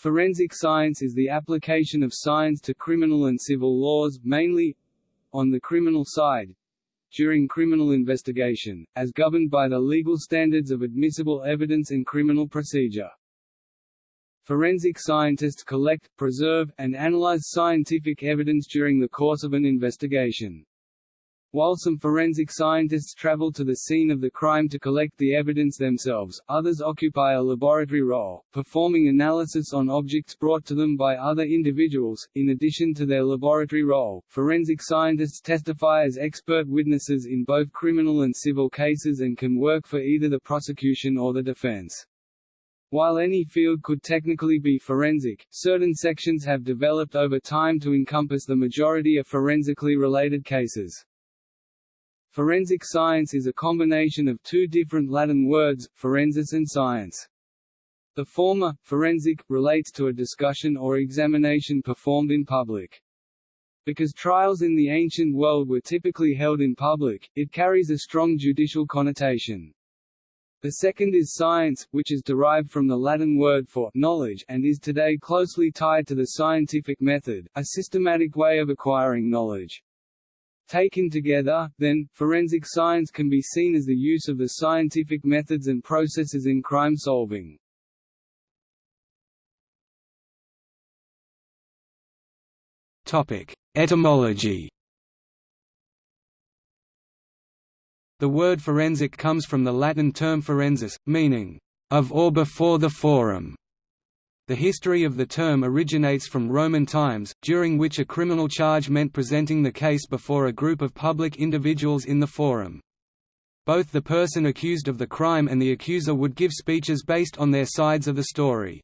Forensic science is the application of science to criminal and civil laws, mainly on the criminal side, during criminal investigation, as governed by the legal standards of admissible evidence in criminal procedure. Forensic scientists collect, preserve, and analyze scientific evidence during the course of an investigation. While some forensic scientists travel to the scene of the crime to collect the evidence themselves, others occupy a laboratory role, performing analysis on objects brought to them by other individuals. In addition to their laboratory role, forensic scientists testify as expert witnesses in both criminal and civil cases and can work for either the prosecution or the defense. While any field could technically be forensic, certain sections have developed over time to encompass the majority of forensically related cases. Forensic science is a combination of two different Latin words, forensis and science. The former, forensic, relates to a discussion or examination performed in public. Because trials in the ancient world were typically held in public, it carries a strong judicial connotation. The second is science, which is derived from the Latin word for knowledge and is today closely tied to the scientific method, a systematic way of acquiring knowledge. Taken together, then, forensic science can be seen as the use of the scientific methods and processes in crime solving. Etymology The word forensic comes from the Latin term forensis, meaning, of or before the forum, the history of the term originates from Roman times, during which a criminal charge meant presenting the case before a group of public individuals in the forum. Both the person accused of the crime and the accuser would give speeches based on their sides of the story.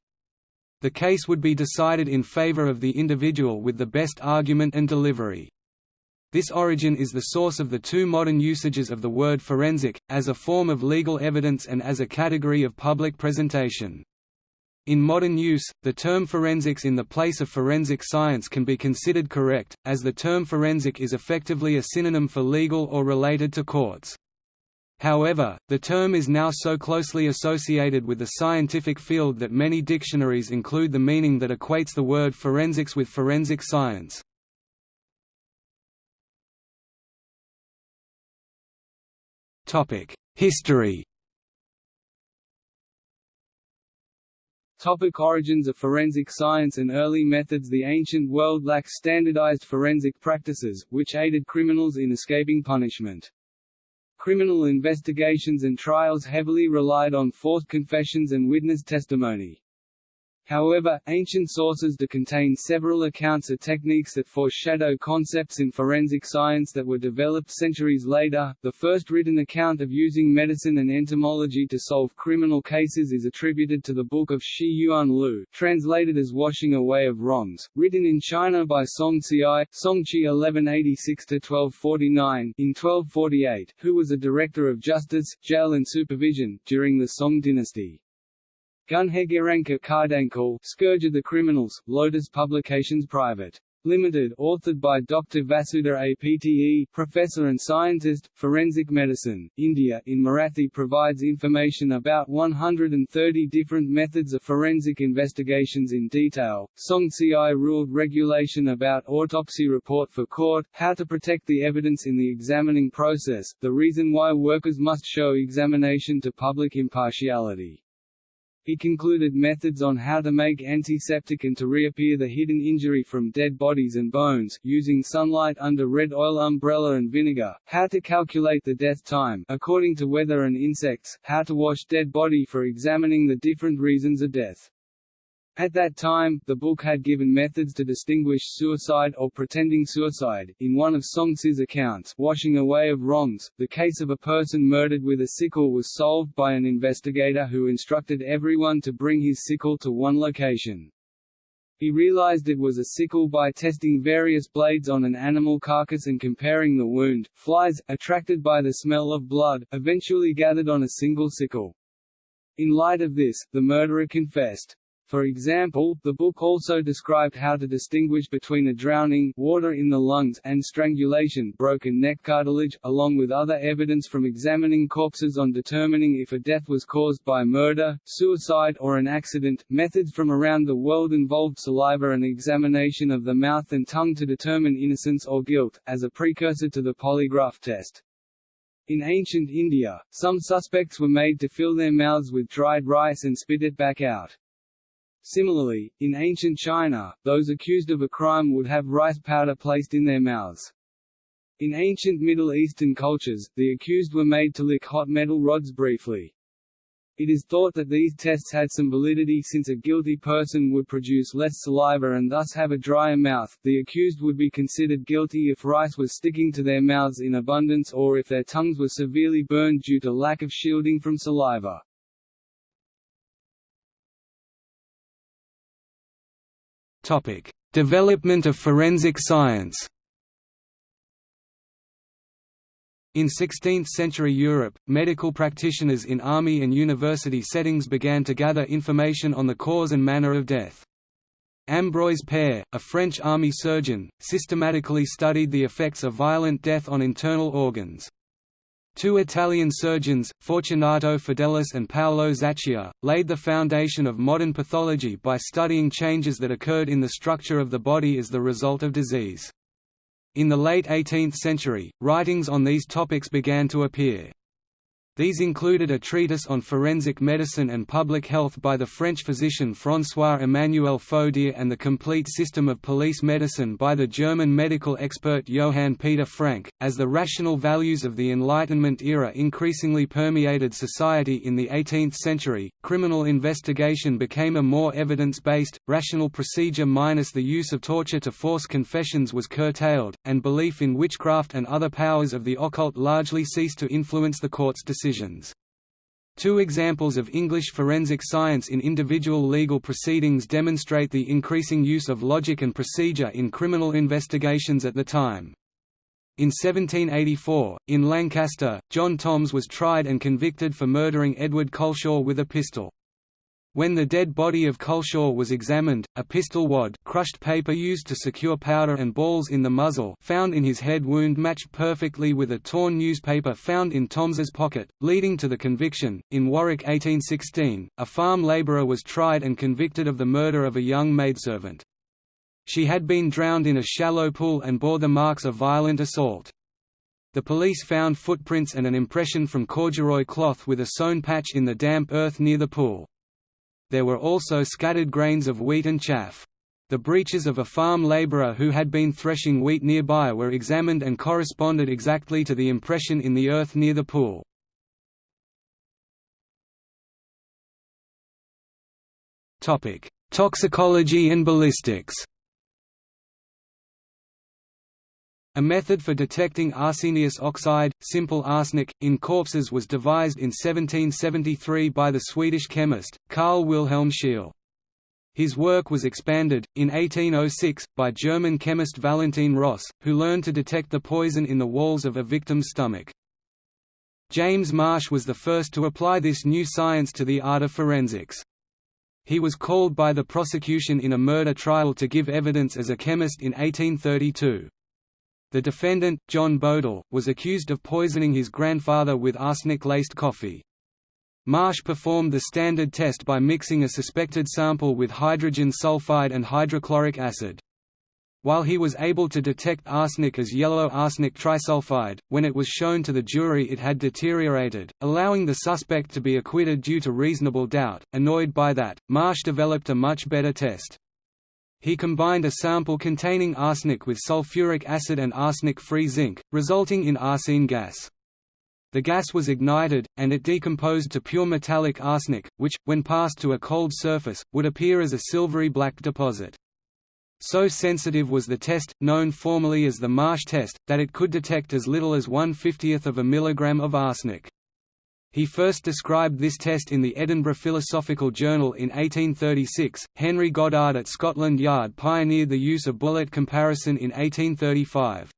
The case would be decided in favor of the individual with the best argument and delivery. This origin is the source of the two modern usages of the word forensic, as a form of legal evidence and as a category of public presentation. In modern use, the term forensics in the place of forensic science can be considered correct, as the term forensic is effectively a synonym for legal or related to courts. However, the term is now so closely associated with the scientific field that many dictionaries include the meaning that equates the word forensics with forensic science. History Topic origins of forensic science and early methods The ancient world lacked standardized forensic practices, which aided criminals in escaping punishment. Criminal investigations and trials heavily relied on forced confessions and witness testimony. However, ancient sources do contain several accounts of techniques that foreshadow concepts in forensic science that were developed centuries later. The first written account of using medicine and entomology to solve criminal cases is attributed to the Book of Shi Yuan Lu, translated as Washing Away of Wrongs, written in China by Song Xiai Songqi 1186–1249 in 1248, who was a director of justice, jail and supervision, during the Song dynasty. Gunhegeranka Kardankal Scourge of the Criminals, Lotus Publications Private. Limited, authored by Dr. Vasudha Apte, professor and scientist, forensic medicine, India in Marathi provides information about 130 different methods of forensic investigations in detail. Song Xiai ruled regulation about autopsy report for court, how to protect the evidence in the examining process, the reason why workers must show examination to public impartiality. He concluded methods on how to make antiseptic and to reappear the hidden injury from dead bodies and bones, using sunlight under red oil umbrella and vinegar, how to calculate the death time according to weather and insects, how to wash dead body for examining the different reasons of death. At that time, the book had given methods to distinguish suicide or pretending suicide. In one of Song Si's accounts, Washing Away of Wrongs, the case of a person murdered with a sickle was solved by an investigator who instructed everyone to bring his sickle to one location. He realized it was a sickle by testing various blades on an animal carcass and comparing the wound. Flies, attracted by the smell of blood, eventually gathered on a single sickle. In light of this, the murderer confessed. For example, the book also described how to distinguish between a drowning water in the lungs and strangulation broken neck cartilage, along with other evidence from examining corpses on determining if a death was caused by murder, suicide or an accident. Methods from around the world involved saliva and examination of the mouth and tongue to determine innocence or guilt, as a precursor to the polygraph test. In ancient India, some suspects were made to fill their mouths with dried rice and spit it back out. Similarly, in ancient China, those accused of a crime would have rice powder placed in their mouths. In ancient Middle Eastern cultures, the accused were made to lick hot metal rods briefly. It is thought that these tests had some validity since a guilty person would produce less saliva and thus have a drier mouth. The accused would be considered guilty if rice was sticking to their mouths in abundance or if their tongues were severely burned due to lack of shielding from saliva. Development of forensic science. In 16th-century Europe, medical practitioners in army and university settings began to gather information on the cause and manner of death. Ambroise Paré, a French army surgeon, systematically studied the effects of violent death on internal organs. Two Italian surgeons, Fortunato Fidelis and Paolo Zacchia, laid the foundation of modern pathology by studying changes that occurred in the structure of the body as the result of disease. In the late 18th century, writings on these topics began to appear. These included a treatise on forensic medicine and public health by the French physician François-Emmanuel Fodéré and the complete system of police medicine by the German medical expert Johann Peter Frank. As the rational values of the Enlightenment era increasingly permeated society in the 18th century, criminal investigation became a more evidence-based, rational procedure minus the use of torture to force confessions was curtailed, and belief in witchcraft and other powers of the occult largely ceased to influence the court's decisions decisions. Two examples of English forensic science in individual legal proceedings demonstrate the increasing use of logic and procedure in criminal investigations at the time. In 1784, in Lancaster, John Toms was tried and convicted for murdering Edward Culshaw with a pistol. When the dead body of Culshaw was examined, a pistol wad crushed paper used to secure powder and balls in the muzzle found in his head wound matched perfectly with a torn newspaper found in Toms's pocket, leading to the conviction. In Warwick 1816, a farm labourer was tried and convicted of the murder of a young maidservant. She had been drowned in a shallow pool and bore the marks of violent assault. The police found footprints and an impression from corduroy cloth with a sewn patch in the damp earth near the pool. There were also scattered grains of wheat and chaff. The breeches of a farm labourer who had been threshing wheat nearby were examined and corresponded exactly to the impression in the earth near the pool. Toxicology and ballistics A method for detecting arsenious oxide, simple arsenic, in corpses was devised in 1773 by the Swedish chemist, Carl Wilhelm Scheele. His work was expanded, in 1806, by German chemist Valentin Ross, who learned to detect the poison in the walls of a victim's stomach. James Marsh was the first to apply this new science to the art of forensics. He was called by the prosecution in a murder trial to give evidence as a chemist in 1832. The defendant, John Bodle, was accused of poisoning his grandfather with arsenic-laced coffee. Marsh performed the standard test by mixing a suspected sample with hydrogen sulfide and hydrochloric acid. While he was able to detect arsenic as yellow arsenic trisulfide, when it was shown to the jury it had deteriorated, allowing the suspect to be acquitted due to reasonable doubt. Annoyed by that, Marsh developed a much better test. He combined a sample containing arsenic with sulfuric acid and arsenic-free zinc, resulting in arsine gas. The gas was ignited, and it decomposed to pure metallic arsenic, which, when passed to a cold surface, would appear as a silvery black deposit. So sensitive was the test, known formally as the Marsh test, that it could detect as little as one-fiftieth of a milligram of arsenic. He first described this test in the Edinburgh Philosophical Journal in 1836. Henry Goddard at Scotland Yard pioneered the use of bullet comparison in 1835.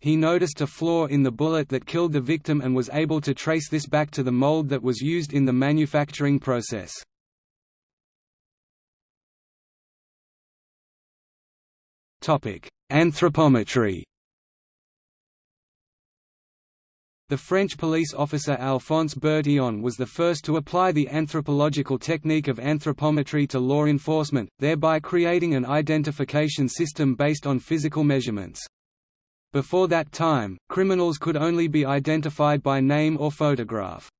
He noticed a flaw in the bullet that killed the victim and was able to trace this back to the mold that was used in the manufacturing process. Anthropometry The French police officer Alphonse Bertillon was the first to apply the anthropological technique of anthropometry to law enforcement, thereby creating an identification system based on physical measurements. Before that time, criminals could only be identified by name or photograph.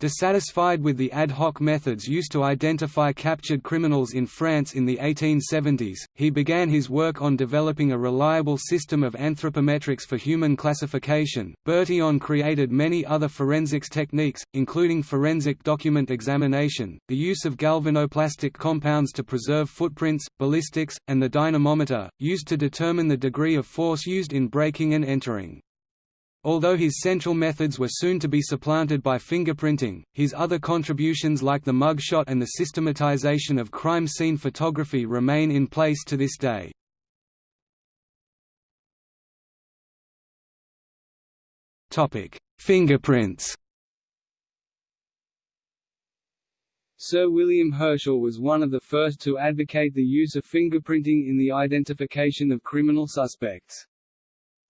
Dissatisfied with the ad hoc methods used to identify captured criminals in France in the 1870s, he began his work on developing a reliable system of anthropometrics for human classification. Bertillon created many other forensics techniques, including forensic document examination, the use of galvanoplastic compounds to preserve footprints, ballistics, and the dynamometer, used to determine the degree of force used in breaking and entering. Although his central methods were soon to be supplanted by fingerprinting, his other contributions like the mugshot and the systematization of crime scene photography remain in place to this day. Fingerprints Sir William Herschel was one of the first to advocate the use of fingerprinting in the identification of criminal suspects.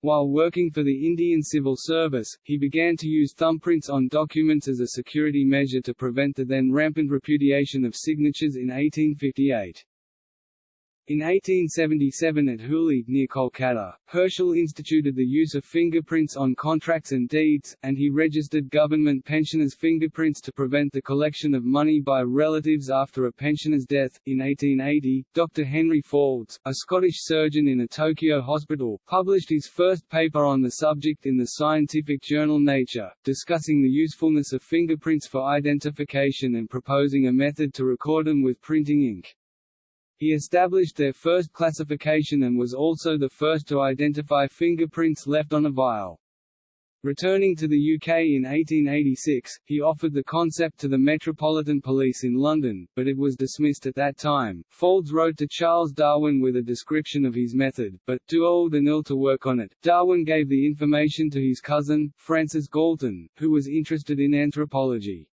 While working for the Indian Civil Service, he began to use thumbprints on documents as a security measure to prevent the then rampant repudiation of signatures in 1858. In 1877 at Hooghly, near Kolkata, Herschel instituted the use of fingerprints on contracts and deeds, and he registered government pensioners' fingerprints to prevent the collection of money by relatives after a pensioner's death. In 1880, Dr. Henry Faulds, a Scottish surgeon in a Tokyo hospital, published his first paper on the subject in the scientific journal Nature, discussing the usefulness of fingerprints for identification and proposing a method to record them with printing ink. He established their first classification and was also the first to identify fingerprints left on a vial. Returning to the UK in 1886, he offered the concept to the Metropolitan Police in London, but it was dismissed at that time. Faulds wrote to Charles Darwin with a description of his method, but, too old and ill to work on it, Darwin gave the information to his cousin, Francis Galton, who was interested in anthropology.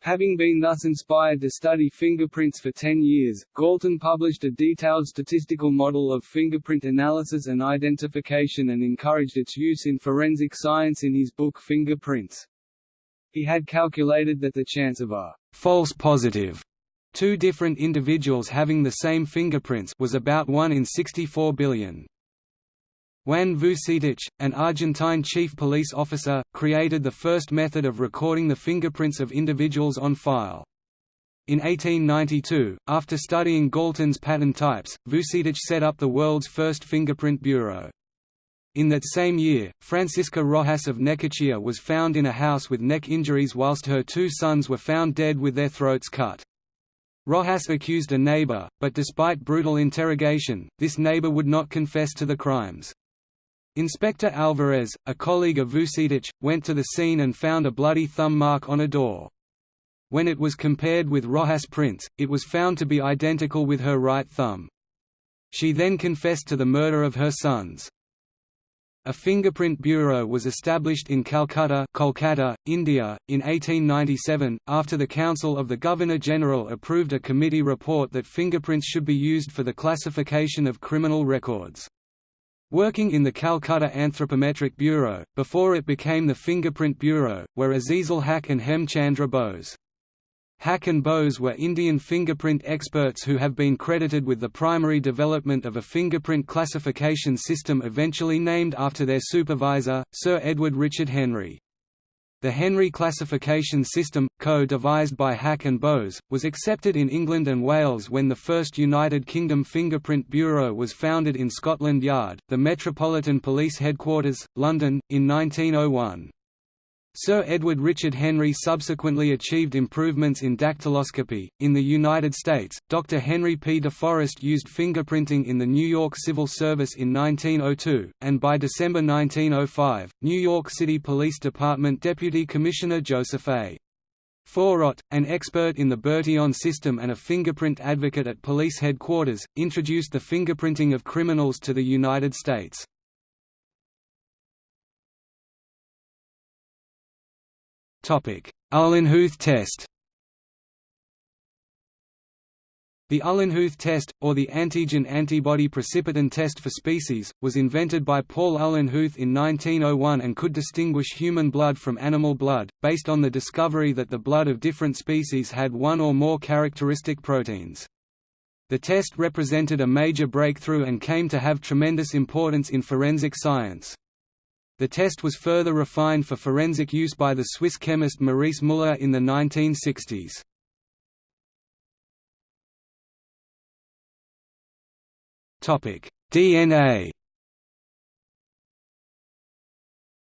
Having been thus inspired to study fingerprints for 10 years, Galton published a detailed statistical model of fingerprint analysis and identification and encouraged its use in forensic science in his book Fingerprints. He had calculated that the chance of a false positive two different individuals having the same fingerprints was about 1 in 64 billion. Juan Vucetich, an Argentine chief police officer, created the first method of recording the fingerprints of individuals on file. In 1892, after studying Galton's pattern types, Vucetich set up the world's first fingerprint bureau. In that same year, Francisca Rojas of Necochea was found in a house with neck injuries whilst her two sons were found dead with their throats cut. Rojas accused a neighbor, but despite brutal interrogation, this neighbor would not confess to the crimes. Inspector Alvarez, a colleague of Vucetich, went to the scene and found a bloody thumb mark on a door. When it was compared with Rojas' prints, it was found to be identical with her right thumb. She then confessed to the murder of her sons. A fingerprint bureau was established in Calcutta, Kolkata, India, in 1897, after the Council of the Governor-General approved a committee report that fingerprints should be used for the classification of criminal records. Working in the Calcutta Anthropometric Bureau, before it became the Fingerprint Bureau, were Azizul Haq and Hemchandra Bose. Haq and Bose were Indian fingerprint experts who have been credited with the primary development of a fingerprint classification system eventually named after their supervisor, Sir Edward Richard Henry. The Henry classification system, co-devised by Haq and Bose, was accepted in England and Wales when the first United Kingdom Fingerprint Bureau was founded in Scotland Yard, the Metropolitan Police Headquarters, London, in 1901. Sir Edward Richard Henry subsequently achieved improvements in dactyloscopy. In the United States, Dr. Henry P. DeForest used fingerprinting in the New York Civil Service in 1902, and by December 1905, New York City Police Department Deputy Commissioner Joseph A. Faurot, an expert in the Bertillon system and a fingerprint advocate at police headquarters, introduced the fingerprinting of criminals to the United States. Uhlenhuth test The Uhlenhuth test, or the antigen-antibody precipitin test for species, was invented by Paul Uhlenhuth in 1901 and could distinguish human blood from animal blood, based on the discovery that the blood of different species had one or more characteristic proteins. The test represented a major breakthrough and came to have tremendous importance in forensic science. The test was further refined for forensic use by the Swiss chemist Maurice Müller in the 1960s. DNA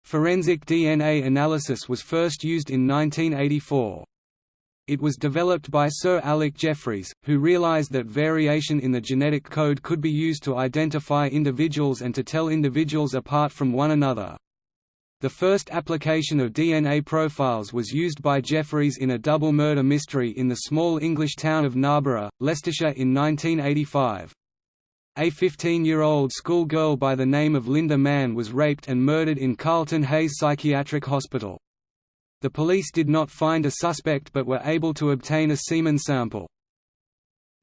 Forensic DNA analysis was first used in 1984. It was developed by Sir Alec Jeffreys, who realized that variation in the genetic code could be used to identify individuals and to tell individuals apart from one another. The first application of DNA profiles was used by Jeffreys in a double murder mystery in the small English town of Narborough, Leicestershire in 1985. A 15-year-old schoolgirl by the name of Lynda Mann was raped and murdered in Carlton Hayes Psychiatric Hospital. The police did not find a suspect but were able to obtain a semen sample.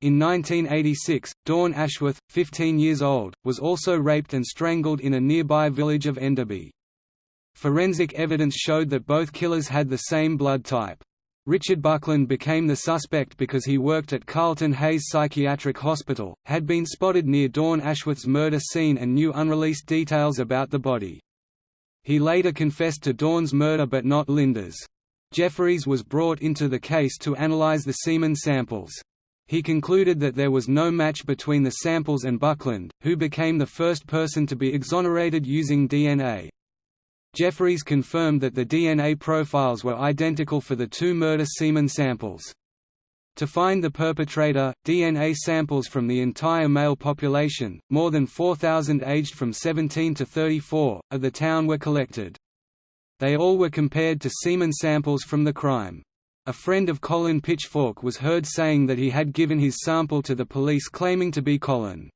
In 1986, Dawn Ashworth, 15 years old, was also raped and strangled in a nearby village of Enderby. Forensic evidence showed that both killers had the same blood type. Richard Buckland became the suspect because he worked at Carlton Hayes Psychiatric Hospital, had been spotted near Dawn Ashworth's murder scene and knew unreleased details about the body. He later confessed to Dawn's murder but not Lynda's. Jeffreys was brought into the case to analyze the semen samples. He concluded that there was no match between the samples and Buckland, who became the first person to be exonerated using DNA. Jeffreys confirmed that the DNA profiles were identical for the two murder semen samples. To find the perpetrator, DNA samples from the entire male population, more than 4,000 aged from 17 to 34, of the town were collected. They all were compared to semen samples from the crime. A friend of Colin Pitchfork was heard saying that he had given his sample to the police claiming to be Colin.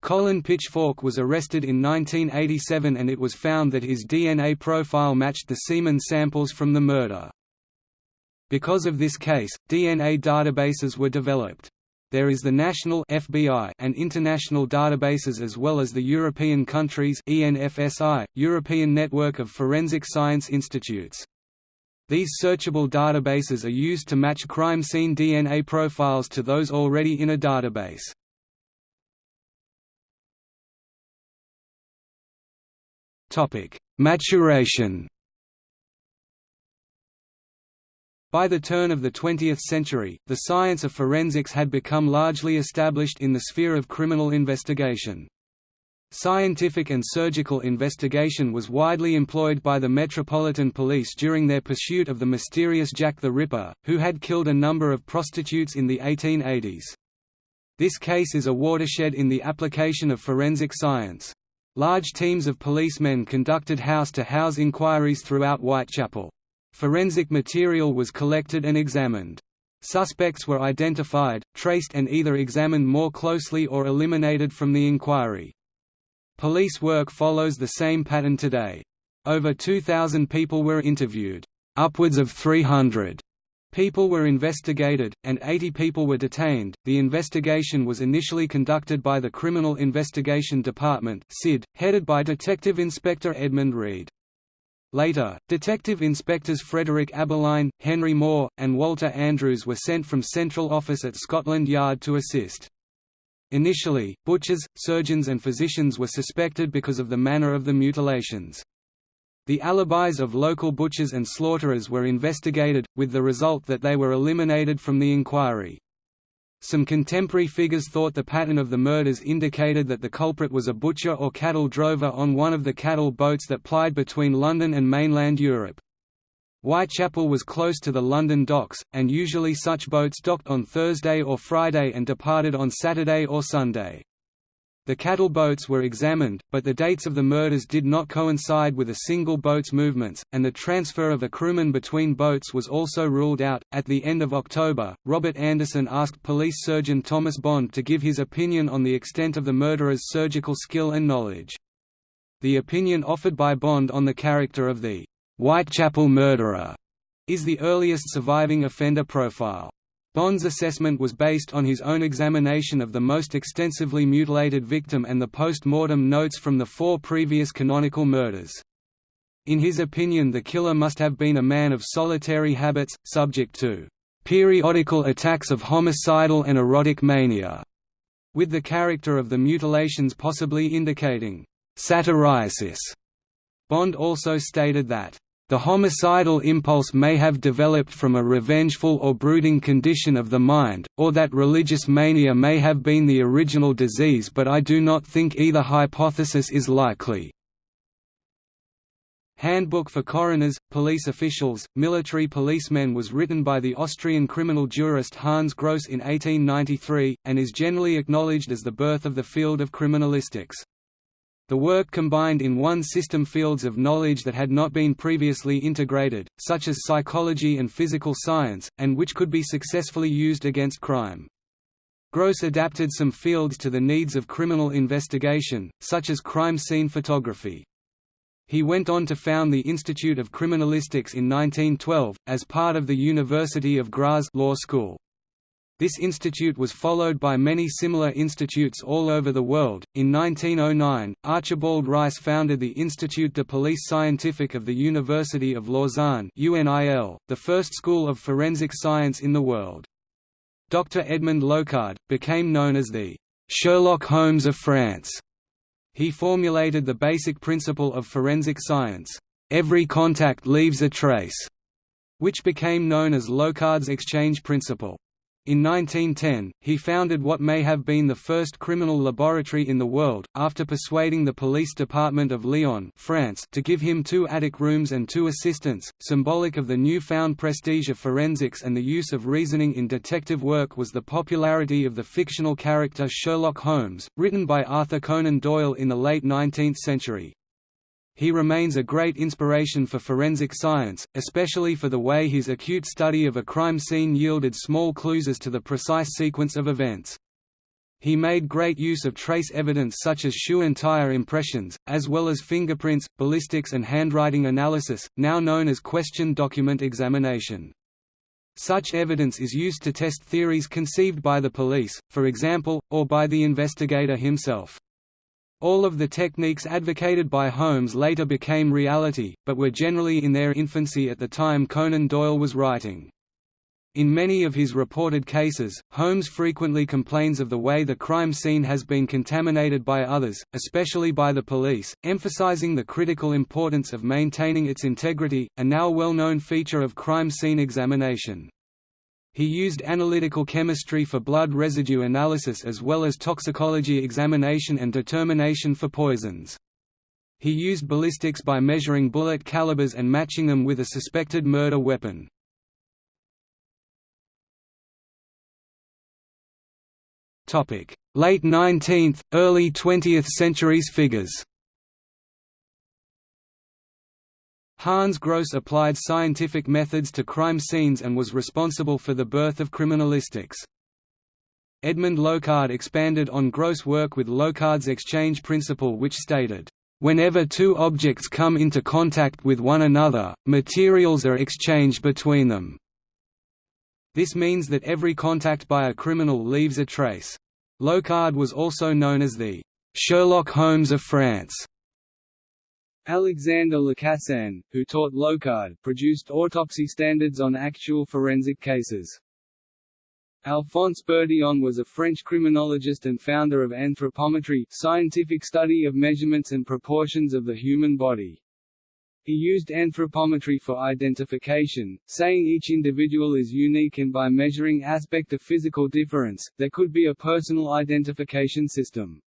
Colin Pitchfork was arrested in 1987 and it was found that his DNA profile matched the semen samples from the murder. Because of this case, DNA databases were developed. There is the national FBI and international databases as well as the European countries ENFSI, European Network of Forensic Science Institutes. These searchable databases are used to match crime scene DNA profiles to those already in a database. Maturation. By the turn of the 20th century, the science of forensics had become largely established in the sphere of criminal investigation. Scientific and surgical investigation was widely employed by the Metropolitan Police during their pursuit of the mysterious Jack the Ripper, who had killed a number of prostitutes in the 1880s. This case is a watershed in the application of forensic science. Large teams of policemen conducted house-to-house -house inquiries throughout Whitechapel. Forensic material was collected and examined. Suspects were identified, traced and either examined more closely or eliminated from the inquiry. Police work follows the same pattern today. Over 2,000 people were interviewed. Upwards of 300 People were investigated, and 80 people were detained. The investigation was initially conducted by the Criminal Investigation Department (CID), headed by Detective Inspector Edmund Reid. Later, Detective Inspectors Frederick Abberline, Henry Moore, and Walter Andrews were sent from Central Office at Scotland Yard to assist. Initially, butchers, surgeons and physicians were suspected because of the manner of the mutilations. The alibis of local butchers and slaughterers were investigated, with the result that they were eliminated from the inquiry. Some contemporary figures thought the pattern of the murders indicated that the culprit was a butcher or cattle drover on one of the cattle boats that plied between London and mainland Europe. Whitechapel was close to the London docks, and usually such boats docked on Thursday or Friday and departed on Saturday or Sunday. The cattle boats were examined, but the dates of the murders did not coincide with a single boat's movements, and the transfer of a crewman between boats was also ruled out. At the end of October, Robert Anderson asked police surgeon Thomas Bond to give his opinion on the extent of the murderer's surgical skill and knowledge. The opinion offered by Bond on the character of the Whitechapel murderer is the earliest surviving offender profile. Bond's assessment was based on his own examination of the most extensively mutilated victim and the post-mortem notes from the four previous canonical murders. In his opinion the killer must have been a man of solitary habits, subject to periodical attacks of homicidal and erotic mania, with the character of the mutilations possibly indicating satyriasis. Bond also stated that the homicidal impulse may have developed from a revengeful or brooding condition of the mind, or that religious mania may have been the original disease but I do not think either hypothesis is likely. Handbook for Coroners, Police Officials, Military Policemen was written by the Austrian criminal jurist Hans Gross in 1893, and is generally acknowledged as the birth of the field of criminalistics. The work combined in one system fields of knowledge that had not been previously integrated, such as psychology and physical science, and which could be successfully used against crime. Gross adapted some fields to the needs of criminal investigation, such as crime scene photography. He went on to found the Institute of Criminalistics in 1912, as part of the University of Graz Law School. This institute was followed by many similar institutes all over the world. In 1909, Archibald Reiss founded the Institut de Police Scientifique of the University of Lausanne (UNIL), the first school of forensic science in the world. Dr. Edmond Locard became known as the Sherlock Holmes of France. He formulated the basic principle of forensic science: every contact leaves a trace, which became known as Locard's exchange principle. In 1910, he founded what may have been the first criminal laboratory in the world, after persuading the police department of Lyon France to give him two attic rooms and two assistants, symbolic of the new-found prestige of forensics and the use of reasoning in detective work was the popularity of the fictional character Sherlock Holmes, written by Arthur Conan Doyle in the late 19th century. He remains a great inspiration for forensic science, especially for the way his acute study of a crime scene yielded small clues as to the precise sequence of events. He made great use of trace evidence such as shoe and tire impressions, as well as fingerprints, ballistics and handwriting analysis, now known as question document examination. Such evidence is used to test theories conceived by the police, for example, or by the investigator himself. All of the techniques advocated by Holmes later became reality, but were generally in their infancy at the time Conan Doyle was writing. In many of his reported cases, Holmes frequently complains of the way the crime scene has been contaminated by others, especially by the police, emphasizing the critical importance of maintaining its integrity, a now well-known feature of crime scene examination. He used analytical chemistry for blood residue analysis as well as toxicology examination and determination for poisons. He used ballistics by measuring bullet calibers and matching them with a suspected murder weapon. Late 19th, early 20th centuries figures Hans Gross applied scientific methods to crime scenes and was responsible for the birth of criminalistics. Edmond Locard expanded on Gross' work with Locard's exchange principle which stated, "...whenever two objects come into contact with one another, materials are exchanged between them." This means that every contact by a criminal leaves a trace. Locard was also known as the Sherlock Holmes of France Alexander Lacassagne, who taught Locard, produced autopsy standards on actual forensic cases. Alphonse Bertillon was a French criminologist and founder of anthropometry scientific study of measurements and proportions of the human body. He used anthropometry for identification, saying each individual is unique and by measuring aspect of physical difference, there could be a personal identification system.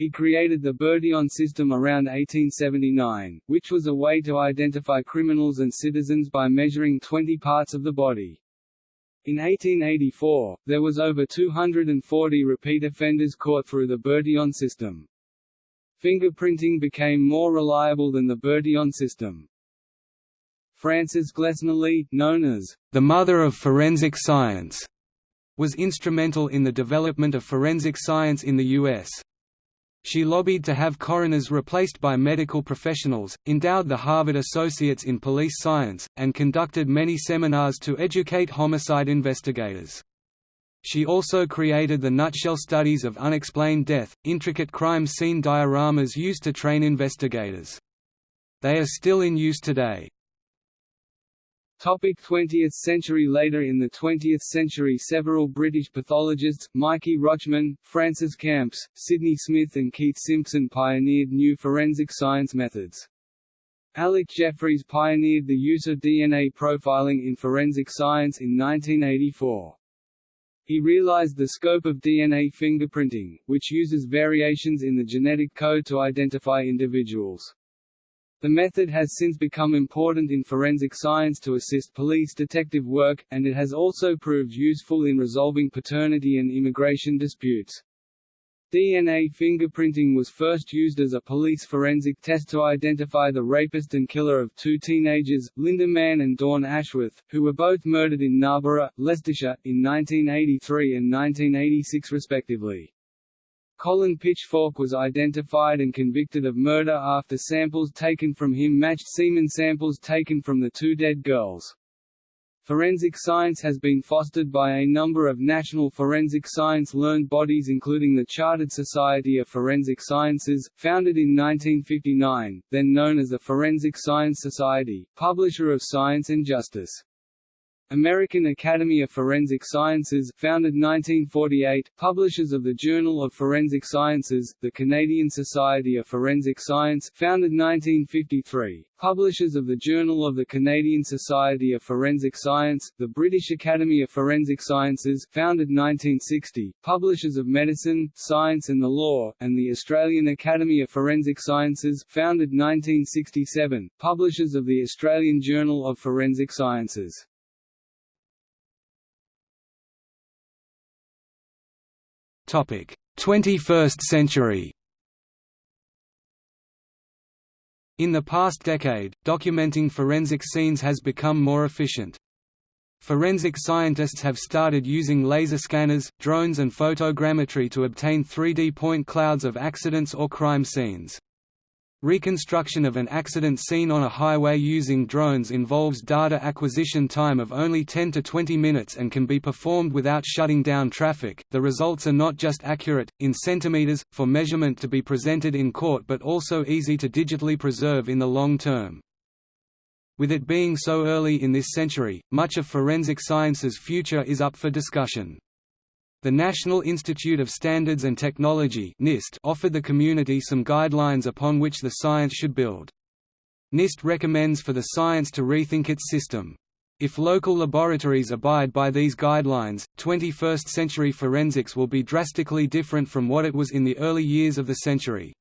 He created the Bertillon system around 1879, which was a way to identify criminals and citizens by measuring 20 parts of the body. In 1884, there was over 240 repeat offenders caught through the Bertillon system. Fingerprinting became more reliable than the Bertillon system. Frances Glessner known as the mother of forensic science, was instrumental in the development of forensic science in the U.S. She lobbied to have coroners replaced by medical professionals, endowed the Harvard Associates in Police Science, and conducted many seminars to educate homicide investigators. She also created the nutshell studies of unexplained death, intricate crime scene dioramas used to train investigators. They are still in use today. Topic 20th century Later in the 20th century several British pathologists, Mikey Rochman, Francis Camps, Sidney Smith and Keith Simpson pioneered new forensic science methods. Alec Jeffreys pioneered the use of DNA profiling in forensic science in 1984. He realized the scope of DNA fingerprinting, which uses variations in the genetic code to identify individuals. The method has since become important in forensic science to assist police detective work, and it has also proved useful in resolving paternity and immigration disputes. DNA fingerprinting was first used as a police forensic test to identify the rapist and killer of two teenagers, Lynda Mann and Dawn Ashworth, who were both murdered in Narborough, Leicestershire, in 1983 and 1986 respectively. Colin Pitchfork was identified and convicted of murder after samples taken from him matched semen samples taken from the two dead girls. Forensic science has been fostered by a number of national forensic science learned bodies including the Chartered Society of Forensic Sciences, founded in 1959, then known as the Forensic Science Society, publisher of Science and Justice. American Academy of Forensic Sciences founded 1948, publishers of the Journal of Forensic Sciences, the Canadian Society of Forensic Science founded 1953, publishers of the Journal of the Canadian Society of Forensic Science, the British Academy of Forensic Sciences founded 1960, publishers of Medicine, Science and the Law, and the Australian Academy of Forensic Sciences founded 1967, publishers of the Australian Journal of Forensic Sciences. Topic: 21st century. In the past decade, documenting forensic scenes has become more efficient. Forensic scientists have started using laser scanners, drones and photogrammetry to obtain 3D point clouds of accidents or crime scenes. Reconstruction of an accident scene on a highway using drones involves data acquisition time of only 10 to 20 minutes and can be performed without shutting down traffic. The results are not just accurate, in centimeters, for measurement to be presented in court but also easy to digitally preserve in the long term. With it being so early in this century, much of forensic science's future is up for discussion. The National Institute of Standards and Technology NIST offered the community some guidelines upon which the science should build. NIST recommends for the science to rethink its system. If local laboratories abide by these guidelines, 21st-century forensics will be drastically different from what it was in the early years of the century.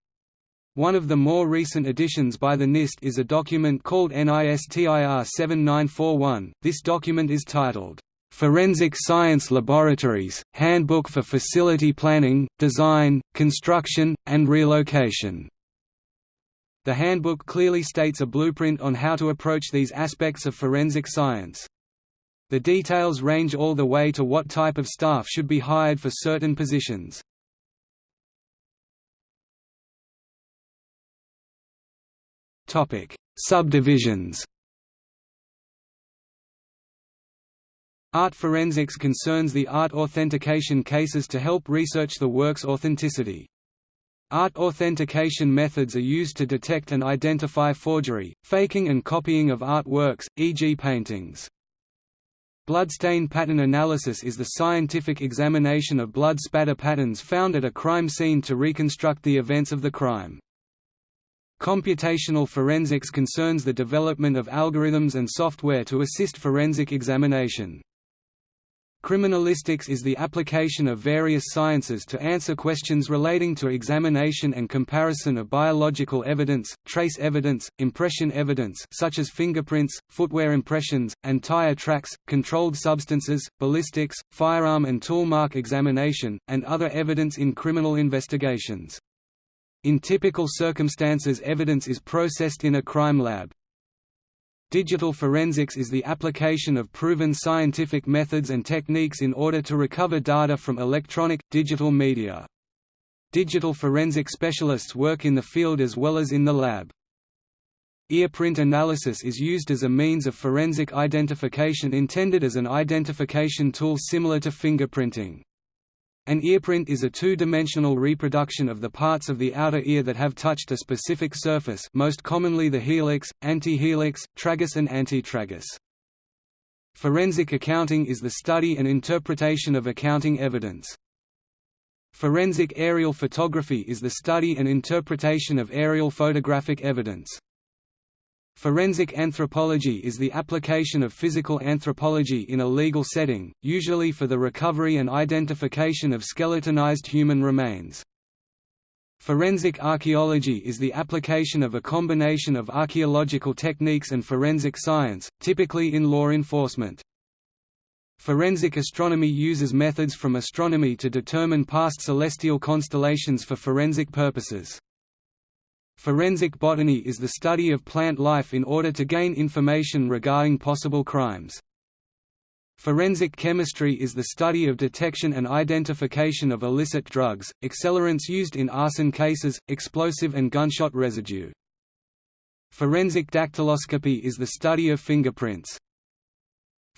One of the more recent additions by the NIST is a document called NISTIR 7941. This document is titled, Forensic Science Laboratories, Handbook for Facility Planning, Design, Construction, and Relocation. The handbook clearly states a blueprint on how to approach these aspects of forensic science. The details range all the way to what type of staff should be hired for certain positions. Subdivisions Art forensics concerns the art authentication cases to help research the work's authenticity. Art authentication methods are used to detect and identify forgery, faking and copying of artworks, e.g. paintings. Bloodstain pattern analysis is the scientific examination of blood spatter patterns found at a crime scene to reconstruct the events of the crime. Computational forensics concerns the development of algorithms and software to assist forensic examination. Criminalistics is the application of various sciences to answer questions relating to examination and comparison of biological evidence, trace evidence, impression evidence such as fingerprints, footwear impressions, and tire tracks, controlled substances, ballistics, firearm and tool mark examination, and other evidence in criminal investigations. In typical circumstances evidence is processed in a crime lab. Digital forensics is the application of proven scientific methods and techniques in order to recover data from electronic, digital media. Digital forensic specialists work in the field as well as in the lab. Earprint analysis is used as a means of forensic identification intended as an identification tool similar to fingerprinting. An earprint is a two-dimensional reproduction of the parts of the outer ear that have touched a specific surface most commonly the helix, antihelix, tragus and antitragus. Forensic accounting is the study and interpretation of accounting evidence. Forensic aerial photography is the study and interpretation of aerial photographic evidence. Forensic anthropology is the application of physical anthropology in a legal setting, usually for the recovery and identification of skeletonized human remains. Forensic archaeology is the application of a combination of archaeological techniques and forensic science, typically in law enforcement. Forensic astronomy uses methods from astronomy to determine past celestial constellations for forensic purposes. Forensic botany is the study of plant life in order to gain information regarding possible crimes. Forensic chemistry is the study of detection and identification of illicit drugs, accelerants used in arson cases, explosive and gunshot residue. Forensic dactyloscopy is the study of fingerprints.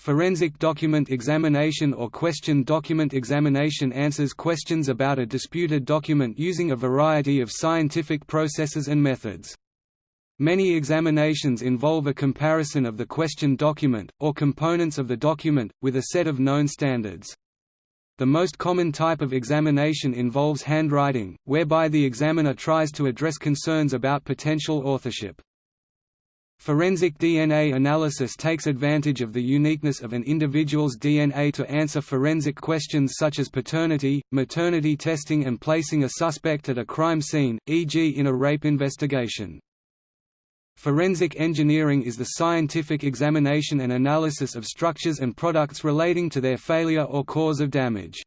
Forensic document examination or question document examination answers questions about a disputed document using a variety of scientific processes and methods. Many examinations involve a comparison of the question document, or components of the document, with a set of known standards. The most common type of examination involves handwriting, whereby the examiner tries to address concerns about potential authorship. Forensic DNA analysis takes advantage of the uniqueness of an individual's DNA to answer forensic questions such as paternity, maternity testing and placing a suspect at a crime scene, e.g. in a rape investigation. Forensic engineering is the scientific examination and analysis of structures and products relating to their failure or cause of damage.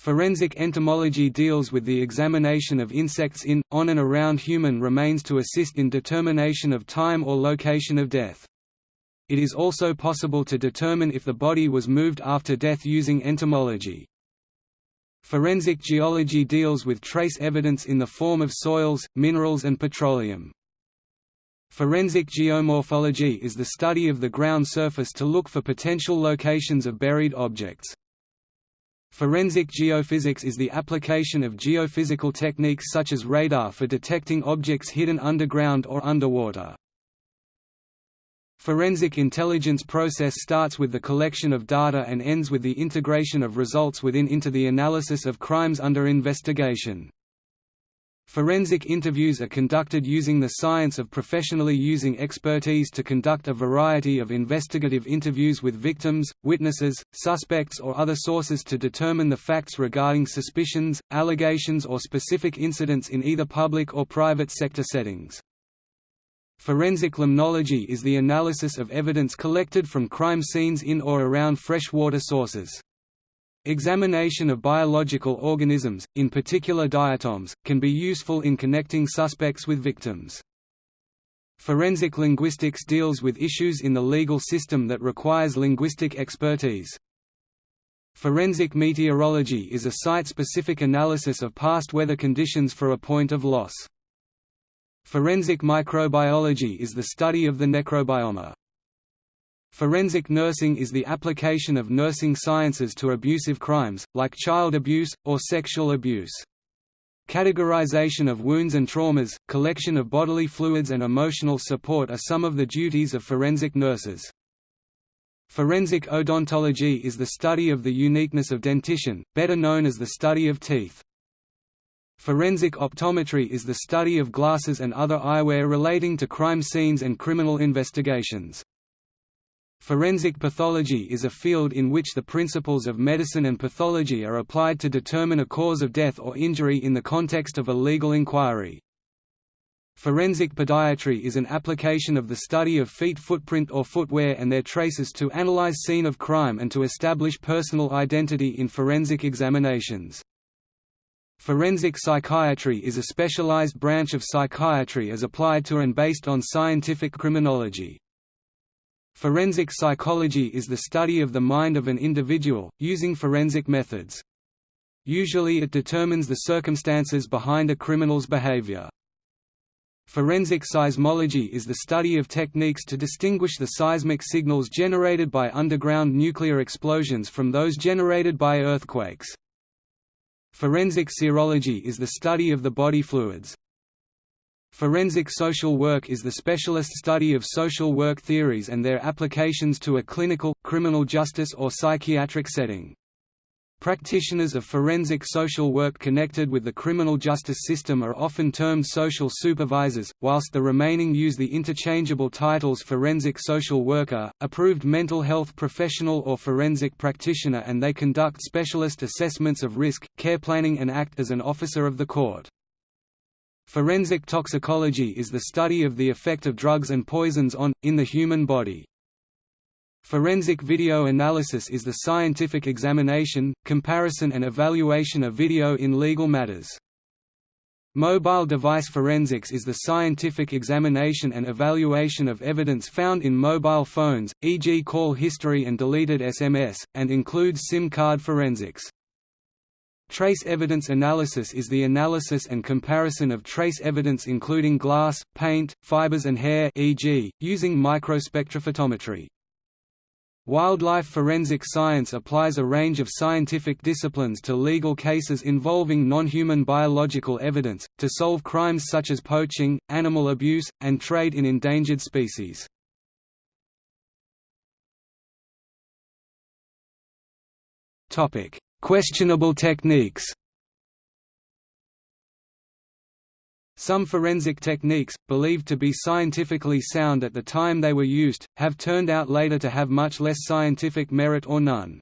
Forensic entomology deals with the examination of insects in, on and around human remains to assist in determination of time or location of death. It is also possible to determine if the body was moved after death using entomology. Forensic geology deals with trace evidence in the form of soils, minerals and petroleum. Forensic geomorphology is the study of the ground surface to look for potential locations of buried objects. Forensic geophysics is the application of geophysical techniques such as radar for detecting objects hidden underground or underwater. Forensic intelligence process starts with the collection of data and ends with the integration of results within into the analysis of crimes under investigation. Forensic interviews are conducted using the science of professionally using expertise to conduct a variety of investigative interviews with victims, witnesses, suspects or other sources to determine the facts regarding suspicions, allegations or specific incidents in either public or private sector settings. Forensic limnology is the analysis of evidence collected from crime scenes in or around freshwater sources. Examination of biological organisms, in particular diatoms, can be useful in connecting suspects with victims. Forensic linguistics deals with issues in the legal system that requires linguistic expertise. Forensic meteorology is a site-specific analysis of past weather conditions for a point of loss. Forensic microbiology is the study of the necrobiome. Forensic nursing is the application of nursing sciences to abusive crimes, like child abuse, or sexual abuse. Categorization of wounds and traumas, collection of bodily fluids and emotional support are some of the duties of forensic nurses. Forensic odontology is the study of the uniqueness of dentition, better known as the study of teeth. Forensic optometry is the study of glasses and other eyewear relating to crime scenes and criminal investigations. Forensic pathology is a field in which the principles of medicine and pathology are applied to determine a cause of death or injury in the context of a legal inquiry. Forensic podiatry is an application of the study of feet footprint or footwear and their traces to analyze scene of crime and to establish personal identity in forensic examinations. Forensic psychiatry is a specialized branch of psychiatry as applied to and based on scientific criminology. Forensic psychology is the study of the mind of an individual, using forensic methods. Usually it determines the circumstances behind a criminal's behavior. Forensic seismology is the study of techniques to distinguish the seismic signals generated by underground nuclear explosions from those generated by earthquakes. Forensic serology is the study of the body fluids. Forensic social work is the specialist study of social work theories and their applications to a clinical, criminal justice or psychiatric setting. Practitioners of forensic social work connected with the criminal justice system are often termed social supervisors, whilst the remaining use the interchangeable titles forensic social worker, approved mental health professional or forensic practitioner and they conduct specialist assessments of risk, care planning and act as an officer of the court. Forensic toxicology is the study of the effect of drugs and poisons on, in the human body. Forensic video analysis is the scientific examination, comparison and evaluation of video in legal matters. Mobile device forensics is the scientific examination and evaluation of evidence found in mobile phones, e.g. call history and deleted SMS, and includes SIM card forensics. Trace evidence analysis is the analysis and comparison of trace evidence including glass, paint, fibers and hair e.g., using microspectrophotometry. Wildlife forensic science applies a range of scientific disciplines to legal cases involving non-human biological evidence, to solve crimes such as poaching, animal abuse, and trade in endangered species. Questionable techniques Some forensic techniques, believed to be scientifically sound at the time they were used, have turned out later to have much less scientific merit or none.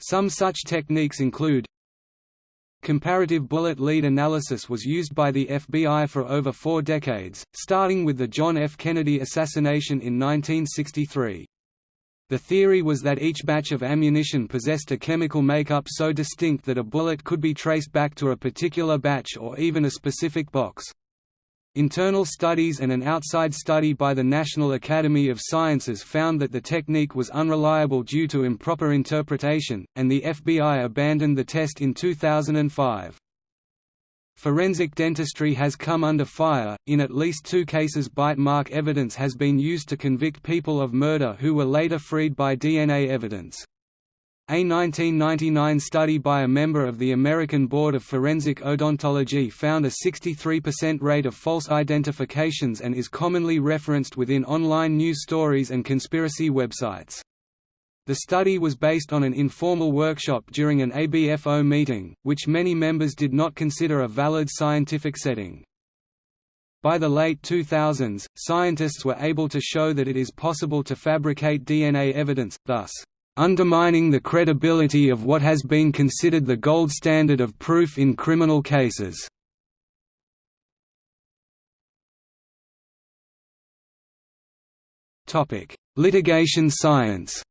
Some such techniques include Comparative bullet lead analysis was used by the FBI for over four decades, starting with the John F. Kennedy assassination in 1963. The theory was that each batch of ammunition possessed a chemical makeup so distinct that a bullet could be traced back to a particular batch or even a specific box. Internal studies and an outside study by the National Academy of Sciences found that the technique was unreliable due to improper interpretation, and the FBI abandoned the test in 2005. Forensic dentistry has come under fire, in at least two cases bite mark evidence has been used to convict people of murder who were later freed by DNA evidence. A 1999 study by a member of the American Board of Forensic Odontology found a 63% rate of false identifications and is commonly referenced within online news stories and conspiracy websites. The study was based on an informal workshop during an ABFO meeting, which many members did not consider a valid scientific setting. By the late 2000s, scientists were able to show that it is possible to fabricate DNA evidence, thus, undermining the credibility of what has been considered the gold standard of proof in criminal cases. Litigation science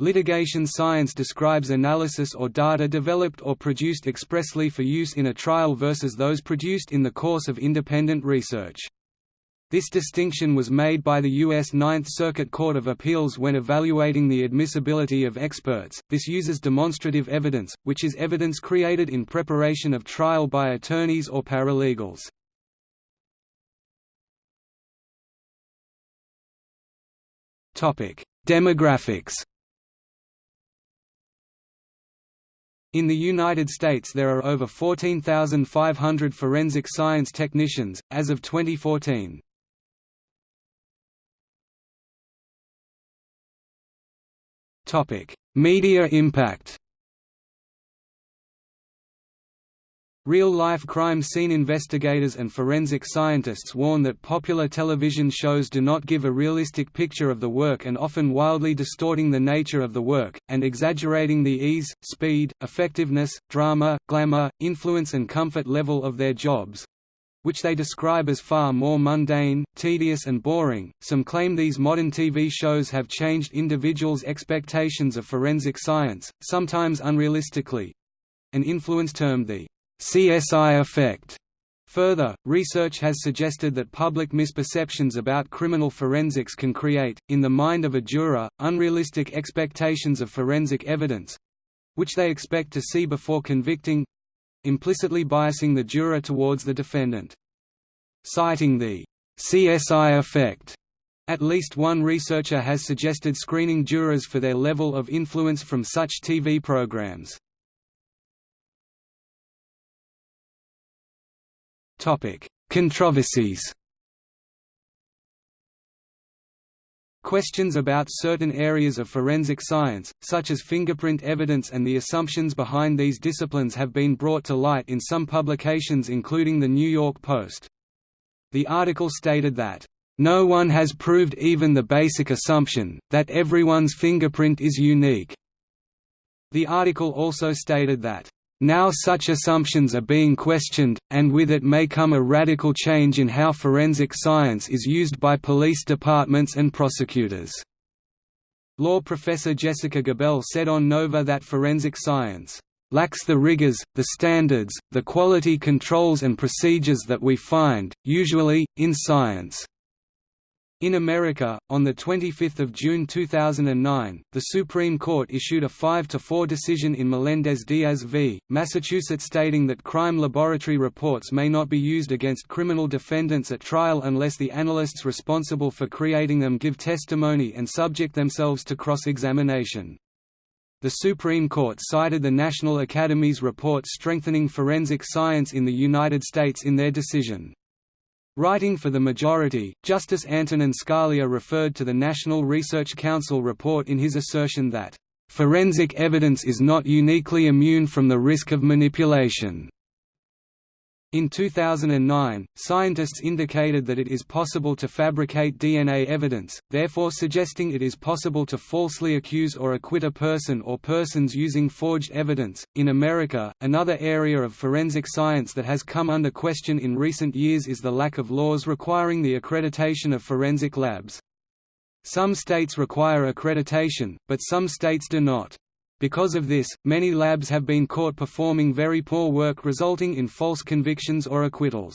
Litigation science describes analysis or data developed or produced expressly for use in a trial versus those produced in the course of independent research. This distinction was made by the U.S. Ninth Circuit Court of Appeals when evaluating the admissibility of experts. This uses demonstrative evidence, which is evidence created in preparation of trial by attorneys or paralegals. Demographics. In the United States there are over 14,500 forensic science technicians, as of 2014. Media impact Real-life crime scene investigators and forensic scientists warn that popular television shows do not give a realistic picture of the work and often wildly distorting the nature of the work, and exaggerating the ease, speed, effectiveness, drama, glamour, influence and comfort level of their jobs which they describe as far more mundane, tedious and boring. Some claim these modern TV shows have changed individuals' expectations of forensic science, sometimes unrealistically. An influence termed the CSI effect Further, research has suggested that public misperceptions about criminal forensics can create, in the mind of a juror, unrealistic expectations of forensic evidence—which they expect to see before convicting—implicitly biasing the juror towards the defendant. Citing the CSI effect, at least one researcher has suggested screening jurors for their level of influence from such TV programs. Controversies Questions about certain areas of forensic science, such as fingerprint evidence and the assumptions behind these disciplines have been brought to light in some publications including The New York Post. The article stated that, "...no one has proved even the basic assumption, that everyone's fingerprint is unique." The article also stated that, now such assumptions are being questioned, and with it may come a radical change in how forensic science is used by police departments and prosecutors. Law professor Jessica Gabel said on Nova that forensic science lacks the rigors, the standards, the quality controls and procedures that we find, usually, in science. In America, on 25 June 2009, the Supreme Court issued a 5–4 decision in Melendez-Diaz v. Massachusetts stating that crime laboratory reports may not be used against criminal defendants at trial unless the analysts responsible for creating them give testimony and subject themselves to cross-examination. The Supreme Court cited the National Academy's report strengthening forensic science in the United States in their decision. Writing for the majority, Justice Antonin Scalia referred to the National Research Council report in his assertion that, "...forensic evidence is not uniquely immune from the risk of manipulation." In 2009, scientists indicated that it is possible to fabricate DNA evidence, therefore suggesting it is possible to falsely accuse or acquit a person or persons using forged evidence. In America, another area of forensic science that has come under question in recent years is the lack of laws requiring the accreditation of forensic labs. Some states require accreditation, but some states do not. Because of this, many labs have been caught performing very poor work resulting in false convictions or acquittals.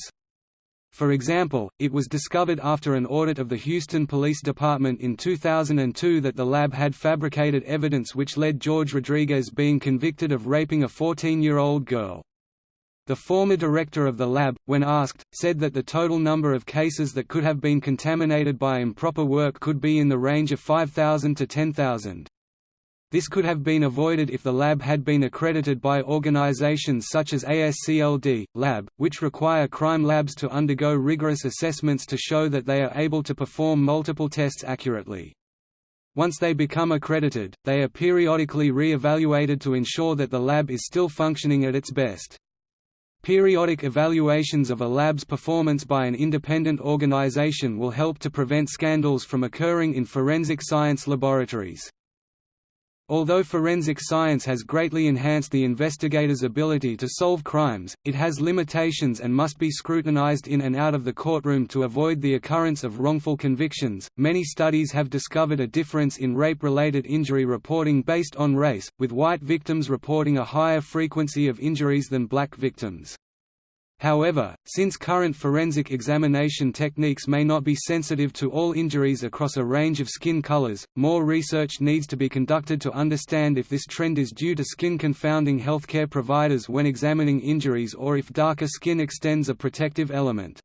For example, it was discovered after an audit of the Houston Police Department in 2002 that the lab had fabricated evidence which led George Rodriguez being convicted of raping a 14-year-old girl. The former director of the lab, when asked, said that the total number of cases that could have been contaminated by improper work could be in the range of 5,000 to 10,000. This could have been avoided if the lab had been accredited by organizations such as ASCLD, Lab, which require crime labs to undergo rigorous assessments to show that they are able to perform multiple tests accurately. Once they become accredited, they are periodically re-evaluated to ensure that the lab is still functioning at its best. Periodic evaluations of a lab's performance by an independent organization will help to prevent scandals from occurring in forensic science laboratories. Although forensic science has greatly enhanced the investigator's ability to solve crimes, it has limitations and must be scrutinized in and out of the courtroom to avoid the occurrence of wrongful convictions. Many studies have discovered a difference in rape related injury reporting based on race, with white victims reporting a higher frequency of injuries than black victims. However, since current forensic examination techniques may not be sensitive to all injuries across a range of skin colors, more research needs to be conducted to understand if this trend is due to skin confounding healthcare providers when examining injuries or if darker skin extends a protective element.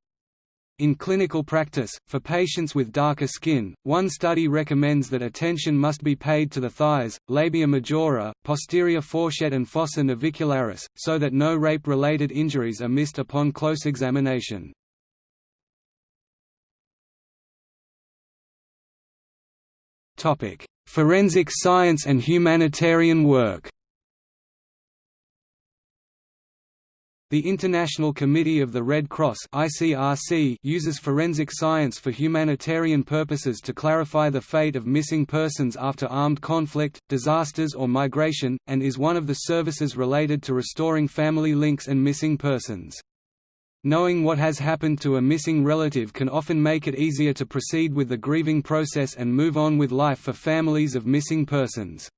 In clinical practice, for patients with darker skin, one study recommends that attention must be paid to the thighs, labia majora, posterior fourchette and fossa navicularis, so that no rape-related injuries are missed upon close examination. Forensic science and humanitarian work The International Committee of the Red Cross (ICRC) uses forensic science for humanitarian purposes to clarify the fate of missing persons after armed conflict, disasters or migration, and is one of the services related to restoring family links and missing persons. Knowing what has happened to a missing relative can often make it easier to proceed with the grieving process and move on with life for families of missing persons.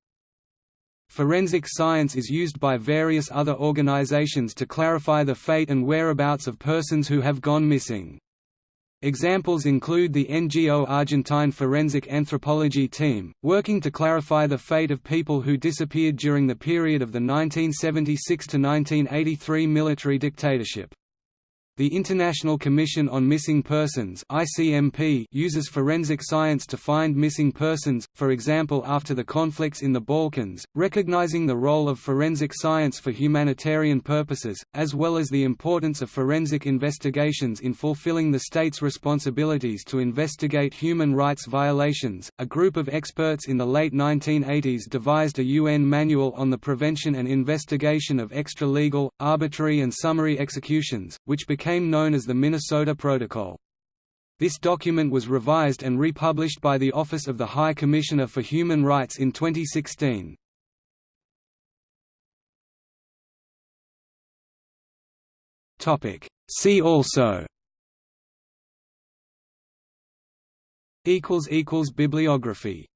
Forensic science is used by various other organizations to clarify the fate and whereabouts of persons who have gone missing. Examples include the NGO Argentine Forensic Anthropology Team, working to clarify the fate of people who disappeared during the period of the 1976–1983 military dictatorship. The International Commission on Missing Persons (ICMP) uses forensic science to find missing persons, for example after the conflicts in the Balkans, recognizing the role of forensic science for humanitarian purposes, as well as the importance of forensic investigations in fulfilling the state's responsibilities to investigate human rights violations. A group of experts in the late 1980s devised a UN manual on the prevention and investigation of extra-legal, arbitrary and summary executions, which became became known as the Minnesota Protocol. This document was revised and republished by the Office of the High Commissioner for Human Rights in 2016. See also Bibliography